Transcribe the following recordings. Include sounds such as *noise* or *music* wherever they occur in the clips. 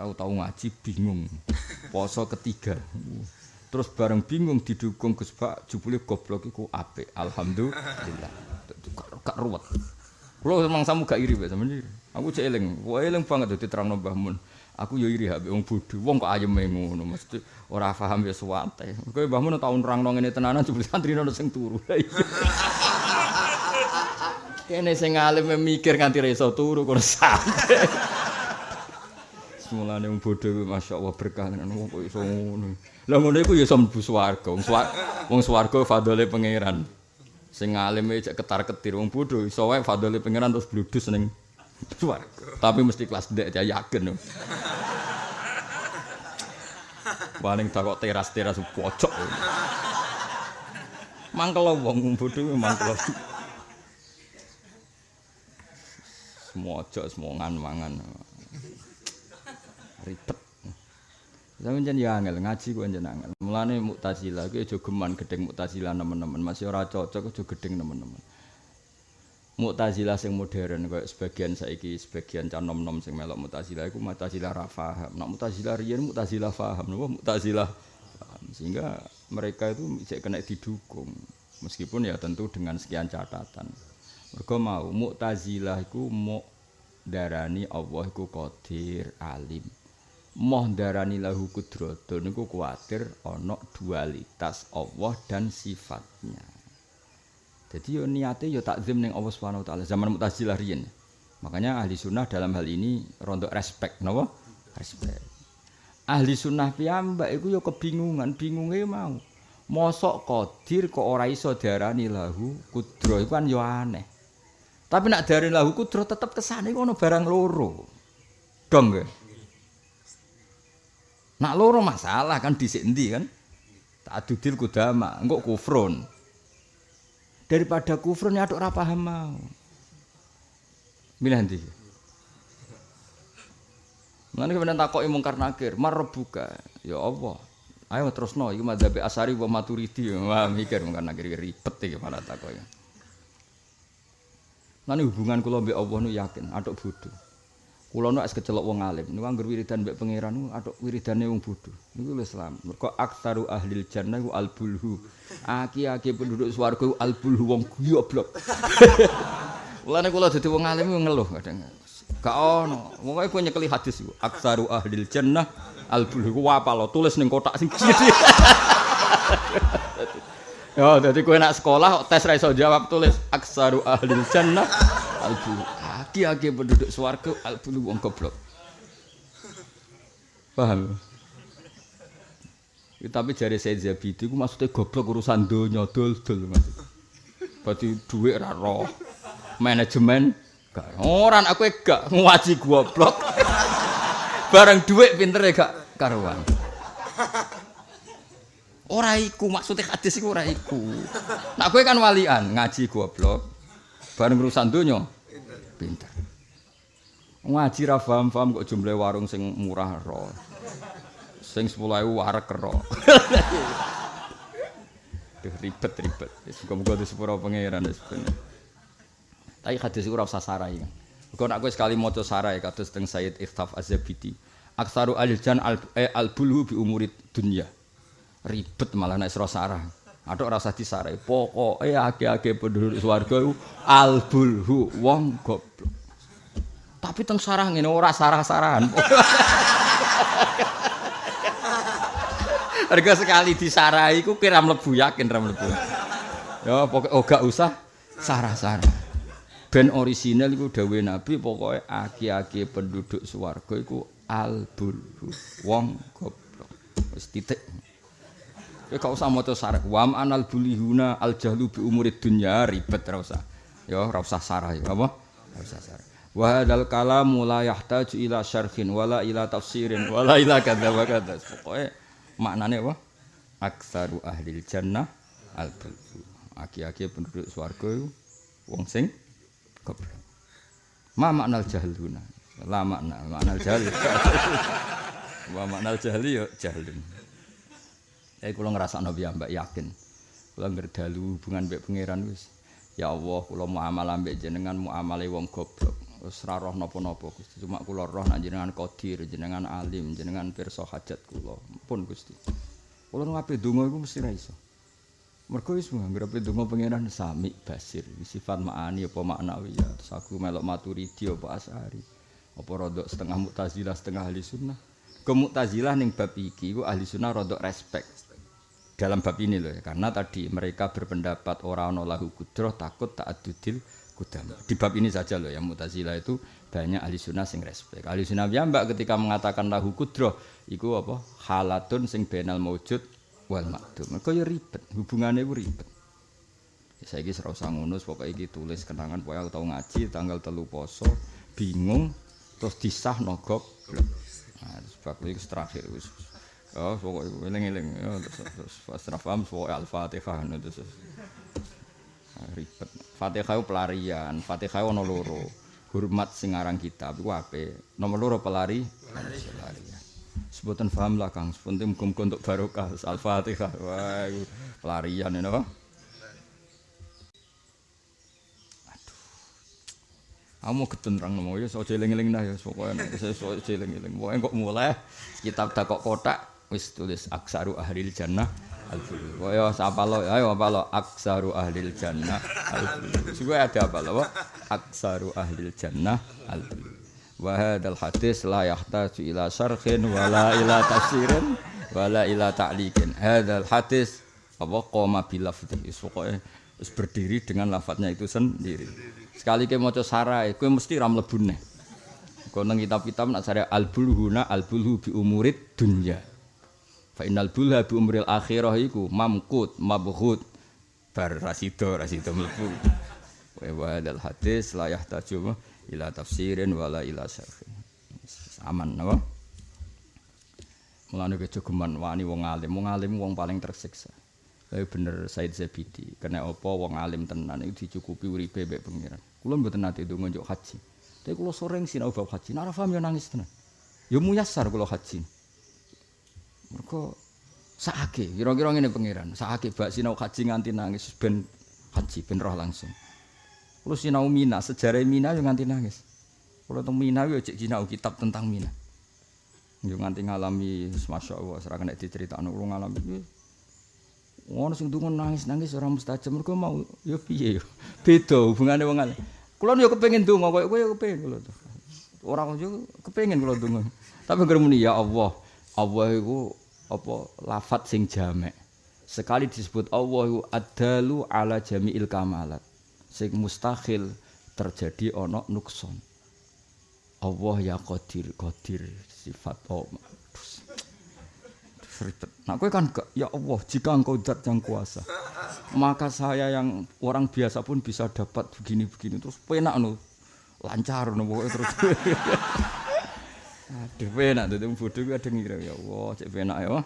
Aku tau ngaji bingung. Poso ketiga. Terus bareng bingung didukung Gus Pak jebule goblok iku apik. Alhamdulillah. Gak ruwet. Kulo memang samu gak iri mbek sampeyan. Aku cek eling, eling banget dadi terangno Mbah Mun. Aku yo iri mbek wong bodho. Wong kok ayeme ngono, mesti ora paham ya suwate. Kowe Mbah Mun tau nerangno ngene tenanan jebule santri ono sing turu. *laughs* Kene sing alim mikir nganti ra iso turu kok santai. Semulane wong bodho masyaallah berkah tenan wong iso ngono. Lah ngono iku ya iso mlebu swarga. Wong swarga, wong swarga fadhole pangeran. Sing alime cek ketar-ketir wong bodho iso wae fadhole pangeran terus bludus ning swarga. Tapi mesti kelas ndek ya yakin. Paling tak kok teras-teras pojok. Mangkel wong bodho mangkel. Semua ojo semua ngan-mangan. Ribet. Sampeyan jan ya angel ngaji kok jan angel. Mulane Mu'tazilah ki aja geman gedeng Mu'tazilah nemen-nemen, masih ora cocok aja gedeng nemen-nemen. Mu'tazilah sing modern koyo sebagian saiki sebagian can nom-nom sing melok Mu'tazilah iku Mu'tazilah ra paham. Nek Mu'tazilah riyen Mu'tazilah paham, napa Mu'tazilah paham. Sehingga mereka itu cek kena didukung. Meskipun ya tentu dengan sekian catatan. Mergo mau Mu'tazilah iku mau darani Allah iku qadir alim. Moh darani lahu kudratun niku kuwatir ana dualitas Allah dan sifatnya. Jadi yo niate yo takzim ning Allah Subhanahu wa taala zaman Mu'tazilah riyen. Makanya ahli sunnah dalam hal ini rontok respect napa? Respect. Ahli sunnah piyambak iku yo kebingungan, bingunge mau. Mosok qadir kok ora iso darani lahu kudro iku kan yo aneh. Tapi nak darani lahu kudro tetep kesane ono barang loro. Dong nggih. Nak loro masalah kan dhisik endi kan? Ta'adudil kudama, engko kufrun. Daripada kufrun ya ora paham mau. Milih endi? Mulane kemudian takoki mungkar nakir, marbuka. Ya Allah. Ayo terusno iki madzhab Asari wa Maturidi. Wah mikir mungkar nakir ribet iki malah takoki. Lan hubungan kula mbek Allah nu yakin, atok bodho. Kula nek kecelok wong alim, niku anggar wiridan mbek pangeran niku atok wiridane wong bodho. Niku lho Islam. Mergo aktaru ahlil jannah ku albulhu. Aki-aki penduduk swarga ku albulhu wong goblok. *laughs* Mulane kula dadi wong alim ngeluh kadang. Gak ono. Pokoke kowe nyekeli hadis iku. Aktaru ahlil jannah albulhu ku apa lo tulis ning kotak sing gede. *laughs* Ya, dadi kowe nak sekolah tes ra jawab tulis aksaru ahlil jannah albulhu. Aki-aki penduduk swarga albulu wong goblok. Paham? Ya, tapi jari saya Zabidi itu maksudnya goblok urusan donya dol-dol maksudnya. Berarti duit ra roh. Manajemen gak orang aku gak ngaji goblok. Bareng duit pinter ya gak karuan. Ora iku maksudnya hadis ora iku. Nak kowe kan walian ngaji goblok. Bareng urusan donya pinter. Ngaji ra paham-paham kok jumlah warung sing murah ro. Sing 10.000 warek ro. *laughs* Duh ribet-ribet. Muga-muga di sepuro pangeran wis ben. Tapi hadis ora usah sarai. Kok nek kowe sekali maca sarai kados teng Sayyid Iftaf Az-Zabidi. Aksaru aljan al eh, albulhu bi umuri dunya. Ribet malah nek sira sarah. Aduk rasa disarai. Pokoke akeh-akeh penduduk swarga iku albulhu wong goblok. Tapi teng sarah ngene ora sarah-sarahan. *laughs* Harga sekali disarai iku kira mlebu yakin ra mlebu. Ya pokoke oh gak usah sarah-sarah. Ben orisinal iku dawuhe Nabi pokoke aki-aki penduduk swarga iku albulhu wong goblok. Wis titik. Ya gak usah maca sarah. Wa anal bulihuna al jahlu bi umurid dunya ribet ra usah. Ya ora usah sarah ya apa? Ora usah sarah. Wa hadzal kalamu la yahtaju ila syarhin wala ila tafsirin wala ila kadza wa kadza. Pokoke maknane apa? Aksaru ahli jannah al bulhu. Aki-aki penduduk swarga iku wong sing goblok. Ma maknal jahluna. La makna, maknal jahl. *laughs* Wa maknal jahli ya jahlun. Eh kula ngrasakno piyambak yakin. Kula ngerdalu hubungan mbek pangeran wis. Ya Allah, kula muamalah mbek jenengan muamale wong goblok. wis ora roh napa-napa Gusti. Cuma kula roh nek jenengan qadir, jenengan alim, jenengan pirsa hajat kula. Pun Gusti. Kula ngape donga iku mesti ra iso. Mergo wis nganggep donga pangeran sami basir, sifat maani apa maknawi ya. Terus aku melok maturidi apa asari. Apa rodok setengah mutazilah setengah ahli sunnah. Ke mutazilah ning bab iki iku ahli sunnah rodok respect. Dalam bab ini loh ya, karena tadi mereka berpendapat orang lahu kudroh takut tak adudil kudam. Di bab ini saja loh ya mutazilah itu banyak ahli sunnah sing respect. Ahli sunnah mbak ketika mengatakan lahu kudroh, iku apa halatun sing benal maujud wal makdum. Mergo ya ribet, hubungannya itu ribet. Ya, saya ini serasa ngono, pokoknya iki tulis kenangan pokoknya aku tahu ngaji tanggal telu poso, bingung, terus disah nogok. Nah, sebab itu terakhir wis. Oh, pokoknya eling-eling ya terus pas ra paham pokoknya Al-Fatihah terus. Ribet. Fatihah itu pelarian, Fatihah ono loro. Hormat sing aran kitab iku apik. Nomor loro pelari, pelarian. Sebutan paham lah Kang, sepenting muga untuk barokah Al-Fatihah. Wah, pelarian ini apa? Aku mau ketentrang nomo ya, so jeling-jeling dah ya, pokoknya saya so jeling-jeling. Pokoknya kok mulai kitab tak kok kotak, wis tulis aksaru ahlil jannah al-fulu. Pokoknya apa lo, ayo apa lo, aksaru ahlil jannah al-fulu. Juga ada apa lo, aksaru ahlil jannah al-fulu. Wahadal hadis la yahtaju ila syarhin wala ila tafsirin wala ila ta'liqin. Hadal hadis apa qoma bilafdhi. Pokoknya wis berdiri dengan lafadznya itu sendiri. Sekali ke maca sarai, kowe mesti ra mlebu neh. Kau nang kitab-kitab nak sare al bulhuna al bulhu bi umurid dunya. Fa innal bulha bi umril akhirah iku mamkut mabghut bar rasido rasido mlebu. Wa hadal hadis la yahtaju ila tafsirin wala ila syarhin. Aman napa? Mulane kejogeman wani wong alim, wong alim wong paling tersiksa. Tapi bener Said Zabidi, kena apa wong alim tenan itu dicukupi uripe mbek pengiran. Kula mboten nate ndonga njuk haji. Tapi kula sering sinau bab haji, nek paham ya nangis tenan. Ya muyassar kula haji. Mergo sakake, kira-kira ngene pengiran, sakake bak sinau haji nganti nangis ben haji ben roh langsung. Kula sinau Mina, sejarah Mina yo nganti nangis. Kula teng Mina yo cek sinau kitab tentang Mina. Yo nganti ngalami Masya Allah, serah kena diceritakno kula ngalami Ngono sing dungo nangis-nangis ora mustajab mergo mau ya piye yo. *laughs* Beda hubungane wong alim. Kula yo kepengin donga koyo kowe yo kepengin kula to. Ora yo kepengin kula donga. Tapi ngremuni ya Allah. Allah iku apa lafat sing jamek. Sekali disebut Allah iku adalu ala jami'il kamalat. Sing mustahil terjadi ana nukson. Allah ya qadir, qadir sifat Allah. Nah, kowe kan gak, ya Allah, jika engkau zat yang kuasa, maka saya yang orang biasa pun bisa dapat begini-begini terus penak no. Lancar pokoknya terus. *laughs* Aduh, penak tuh bodoh gue ada ngira ya Allah, cek penak ya.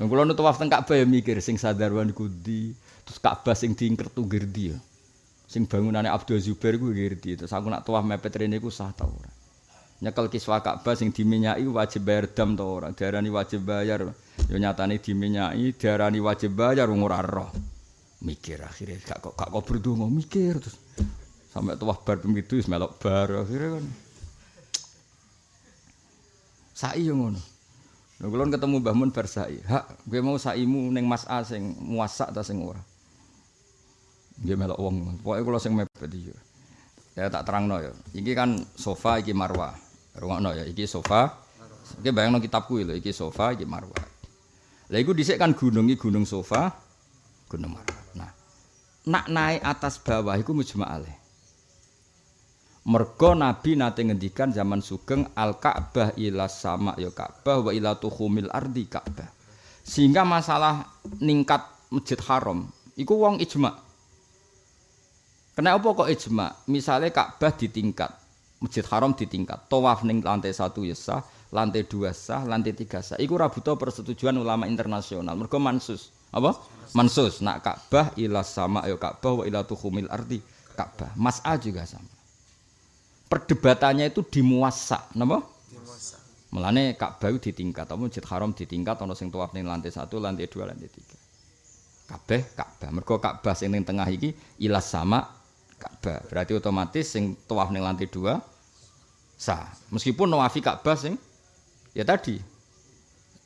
Nah, kalau nu tawaf teng Ka'bah ya mikir sing sadarwan kudi, terus Ka'bah sing diingker tuh gerdi ya. Sing bangunannya Abdul Zubair gue gerdi, terus aku nak tawaf mepet rene gue sah tau ora. nyekel kiswa Ka'bah sing diminyaki wajib bayar dam to ora diarani wajib bayar yo nyatane diminyaki diarani wajib bayar ora roh mikir akhirnya gak kok gak kok berdua mikir terus sampai tuah bar pemitu wis melok bar akhirnya kan sai yo ngono kula ketemu Mbah Mun bar sai hak gue mau saimu ning Mas A sing muasak ta sing ora nggih melok wong pokoke kula sing mepet iki ya tak terangno ya iki kan sofa iki marwah Rungokno ya, iki sofa. Iki bayangno kitabku lho, iki sofa, iki marwah. Lah iku dhisik kan gunung iki gunung sofa, gunung marwah. Nah, nak naik atas bawah iku mujma'aleh. Mergo Nabi nate ngendikan zaman sugeng al Ka'bah ila sama ya Ka'bah wa ila tuhumil ardi Ka'bah. Sehingga masalah ningkat Masjid Haram iku wong ijma. Kenapa kok ijma? Misalnya Ka'bah ditingkat, Masjid Haram ditingkat. Tawaf ning lantai satu ya sah, lantai dua sah, lantai tiga sah. Iku rabuto persetujuan ulama internasional. Mergo mansus. Apa? Mansus. Nak Ka'bah ila sama ya Ka'bah wa ila tuhumil ardi Ka'bah. Mas'a juga sama. Perdebatannya itu di muasa, napa? Mulane Ka'bah ditingkat, apa Masjid Haram ditingkat ana sing tawaf ning lantai satu, lantai dua, lantai tiga. Kabeh Ka'bah. Mergo Ka'bah sing ning tengah iki ila sama Ka'bah. Berarti otomatis sing tawaf ning lantai dua sah. Meskipun nawafi Ka'bah sing ya tadi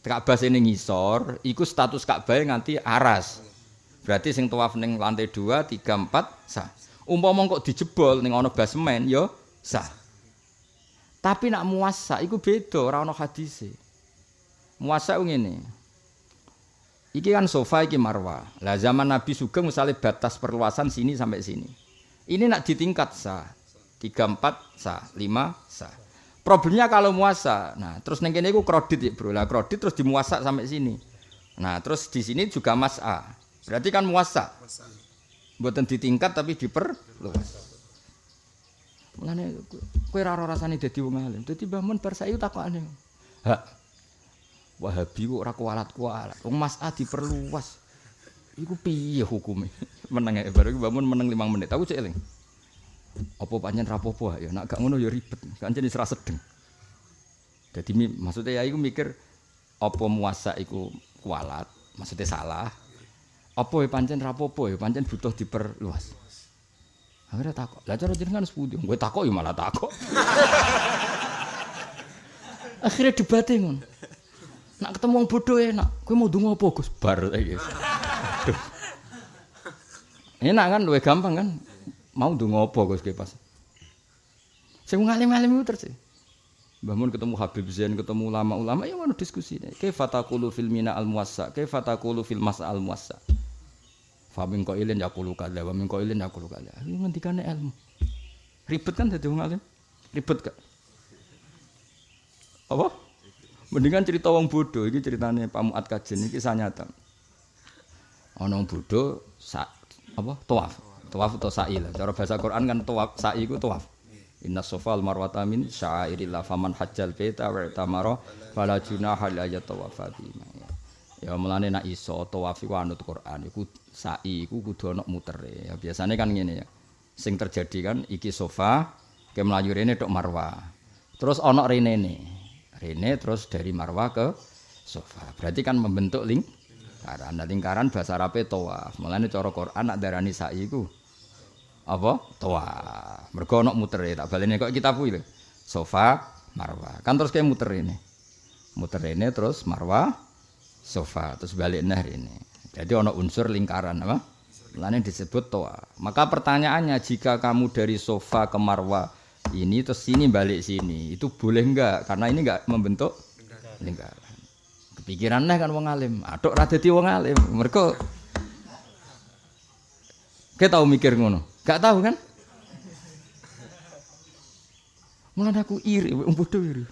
Ka'bah sing ngisor iku status Ka'bah nganti aras. Berarti sing tawaf ning lantai dua, tiga, empat sah. Umpama kok dijebol ning ana basement ya sah. Tapi nak muasa iku beda, ora ana hadise. Muasa ngene. Iki kan sofa iki marwah. Lah zaman Nabi Sugeng misalnya batas perluasan sini sampai sini. Ini nak ditingkat sah. 3 4 sah, 5 sah. Problemnya kalau muasa. Nah, terus neng kene iku kredit ya, Bro. Lah kredit terus dimuasa sampai sini. Nah, terus di sini juga mas A. Berarti kan muasa. Mboten ditingkat tapi diperluas. Mulane kowe ora ora rasane dadi wong alim. Dadi Mbah Mun bar saiki takokane. Hak. Wahabi kok ora kualat-kualat. Wong Mas A diperluas. Iku piye hukume? *laughs* Meneng ae baru Mbah Mun meneng 5 menit. Aku cek eling. Apa pancen rapopo ya? Nek gak ngono ya ribet. Kancen wis ra sedeng. Dadi maksudnya ya iku mikir apa muasa iku kualat, maksudnya salah. Apa ya pancen rapopo ya pancen butuh diperluas. Akhirnya takok. Lah cara jenengan sepundi? Gue takok ya malah takok. Akhirnya debatnya ngono. Nak ketemu wong bodoh enak. Kowe mau ndonga apa Gus? Bar iki. Enak kan luwih gampang kan? Mau ndonga apa Gus pas. Sing ngalim-alim itu terus. Mbah Mun ketemu Habib Zain, ketemu ulama-ulama ya ngono diskusi. Kaifa taqulu fil mina al muwassa? Kaifa taqulu fil masa al muwassa? Famin ko ilin yakulu kada, wa min ko ilin yakulu kada. Ini ngendikane ilmu. Ribet kan dadi wong alim? Ribet gak? Apa? Mendingan cerita wong bodoh, ini ceritanya Pak Muat Kajen, ini kisah nyata. Ana wong bodoh, sa, apa? Tawaf. Tawaf atau sa'i lah. Cara bahasa Quran kan tawaf, sa'i itu tawaf. Inna sofal marwata min sya'airillah faman hajjal beta wa tamara fala junaha la yatawafa bima. Ya mulane nak iso tawaf iku anut Quran iku sa'i iku kudu ana mutere. Ya biasane kan ngene ya. Sing terjadi kan iki sofa ke melayu rene tok marwa. Terus ana rene Rene terus dari marwa ke sofa. Berarti kan membentuk lingkaran. Nah, lingkaran bahasa Arabe tawaf. Mulane cara Quran nak darani sa'i iku apa? Tawaf. Mergo ana mutere tak balene kok kitab kuwi Sofa marwa. Kan terus kayak muter ini. Muter ini terus marwa sofa terus balik nah ini. Jadi ono unsur lingkaran apa? Lain disebut toa. Maka pertanyaannya jika kamu dari sofa ke marwa ini terus sini balik sini itu boleh enggak? Karena ini enggak membentuk lingkaran. Kepikirannya kan wong alim. Aduk radeti wong alim. Mereka kita tahu mikir ngono. Gak tahu kan? Mulai aku iri, bodoh iri.